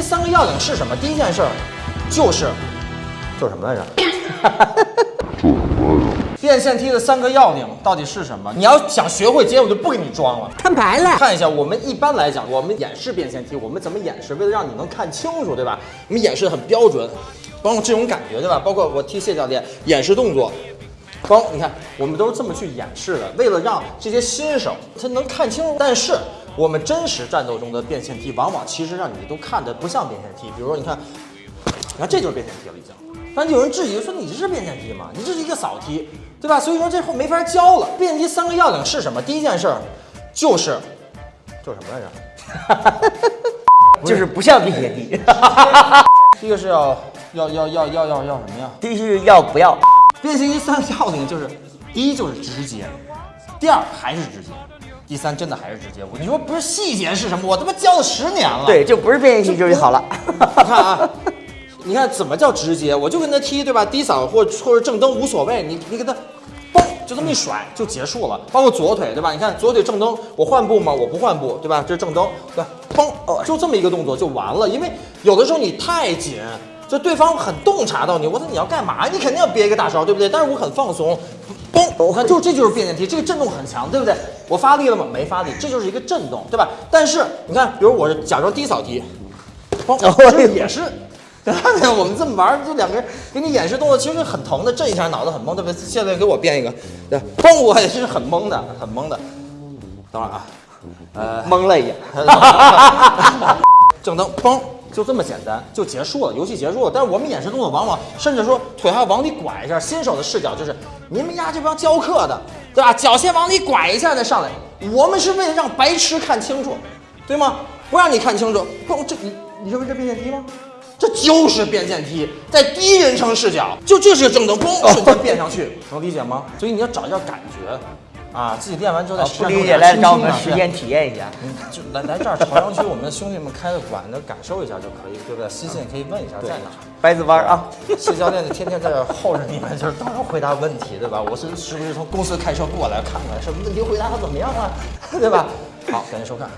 梯三个要领是什么？第一件事儿就是就是 什么来着？变线梯的三个要领到底是什么？你要想学会接，我就不给你装了。摊牌了。看一下，我们一般来讲，我们演示变线梯，我们怎么演示？为了让你能看清楚，对吧？我们演示的很标准，包括这种感觉，对吧？包括我替谢教练演示动作，包你看，我们都是这么去演示的，为了让这些新手他能看清楚。但是我们真实战斗中的变线梯，往往其实让你都看的不像变线梯。比如说，你看，你看这就是变线梯了，已经。但有人质疑说：“你这是变线梯吗？你这是一个扫梯，对吧？”所以说这后没法教了。变线梯三个要领是什么？第一件事就是就是什么来着？就是不像变线梯。第一个是要要要要要要要什么呀？第一是要不要？变形金三个要领就是，第一就是直接，第二还是直接，第三真的还是直接。我你说不是细节是什么？我他妈教了十年了。对，就不是变形金就是好了。你看啊，你看怎么叫直接？我就跟他踢，对吧？低扫或或者正蹬无所谓，你你给他，嘣就这么一甩就结束了。包括左腿，对吧？你看左腿正蹬，我换步吗？我不换步，对吧？这是正蹬，对吧？嘣哦，就这么一个动作就完了。因为有的时候你太紧。就对方很洞察到你，我说你要干嘛？你肯定要憋一个大招，对不对？但是我很放松，嘣！我看就这就是变电梯，这个震动很强，对不对？我发力了吗？没发力，这就是一个震动，对吧？但是你看，比如我是假装低扫踢，嘣，这也是，对吧？我们这么玩，就两个人给你演示动作，其实很疼的，震一下脑子很懵，对不对？现在给我变一个，对，嘣，我也是很懵的，很懵的。等会儿啊，呃，懵了一下，正蹬，嘣。就这么简单就结束了，游戏结束了。但是我们演示动作往往甚至说腿还要往里拐一下，新手的视角就是你们家这帮教课的，对吧？脚先往里拐一下再上来。我们是为了让白痴看清楚，对吗？不让你看清楚，不，这你你认为这变电梯吗？这就是变电梯，在第一人称视角，就这是正蹬，嘣，瞬间变上去，能理解吗？所以你要找一下感觉。啊，自己练完之后再不理解来找我们实践体验一下，就来来这儿朝阳区我们的兄弟们开的馆，子感受一下就可以，对不对？私信可以问一下在哪。白子湾啊，谢教练就天天在这候着你们，就是当然回答问题，对吧？我是是不是从公司开车过来看看，什么问题回答的怎么样啊？对吧？好，感谢收看。